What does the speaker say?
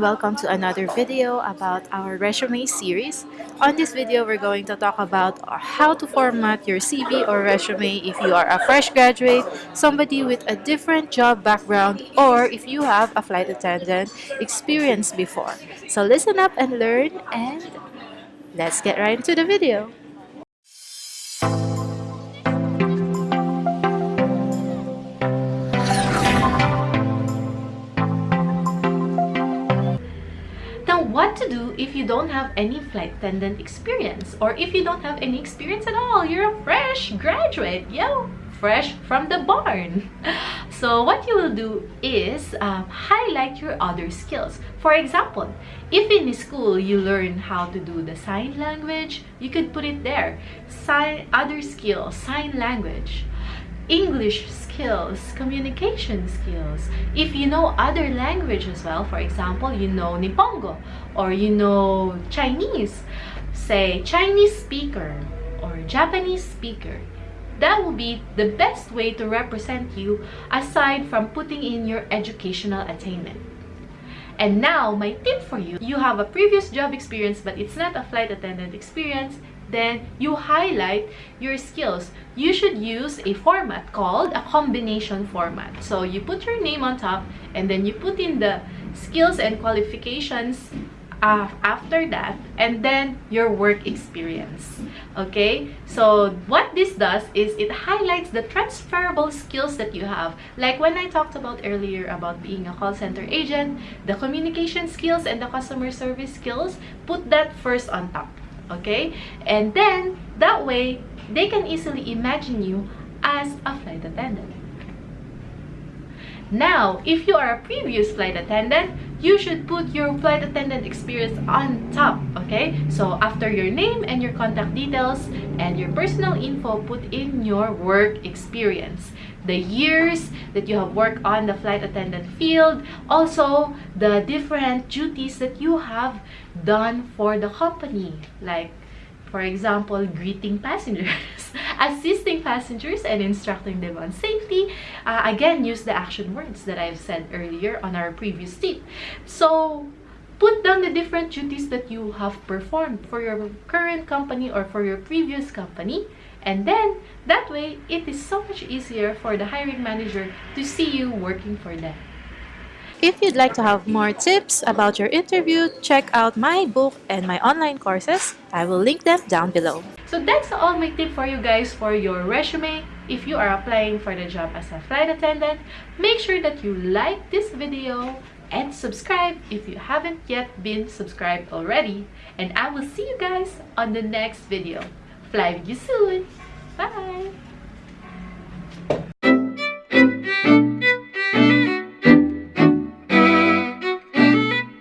welcome to another video about our resume series. On this video, we're going to talk about how to format your CV or resume if you are a fresh graduate, somebody with a different job background, or if you have a flight attendant experience before. So listen up and learn and let's get right into the video. What to do if you don't have any flight attendant experience or if you don't have any experience at all. You're a fresh graduate yo fresh from the barn. So what you will do is um, highlight your other skills. For example if in school you learn how to do the sign language you could put it there. Sign other skills sign language English skills, communication skills. If you know other language as well, for example, you know Nihongo or you know Chinese, say Chinese speaker or Japanese speaker. That will be the best way to represent you aside from putting in your educational attainment. And now, my tip for you, you have a previous job experience but it's not a flight attendant experience, then you highlight your skills. You should use a format called a combination format. So you put your name on top and then you put in the skills and qualifications uh, after that and then your work experience. Okay? So what this does is it highlights the transferable skills that you have. Like when i talked about earlier about being a call center agent the communication skills and the customer service skills put that first on top. Okay? And then that way they can easily imagine you as a flight attendant now if you are a previous flight attendant you should put your flight attendant experience on top okay? So after your name and your contact details and your personal info put in your work experience. The years that you have worked on the flight attendant field also the different duties that you have done for the company like for example, greeting passengers, assisting passengers, and instructing them on safety. Uh, again, use the action words that I've said earlier on our previous tip. So, put down the different duties that you have performed for your current company or for your previous company. And then, that way, it is so much easier for the hiring manager to see you working for them. If you'd like to have more tips about your interview, check out my book and my online courses. I will link them down below. So that's all my tip for you guys for your resume. If you are applying for the job as a flight attendant, make sure that you like this video and subscribe if you haven't yet been subscribed already. And I will see you guys on the next video. Fly with you soon!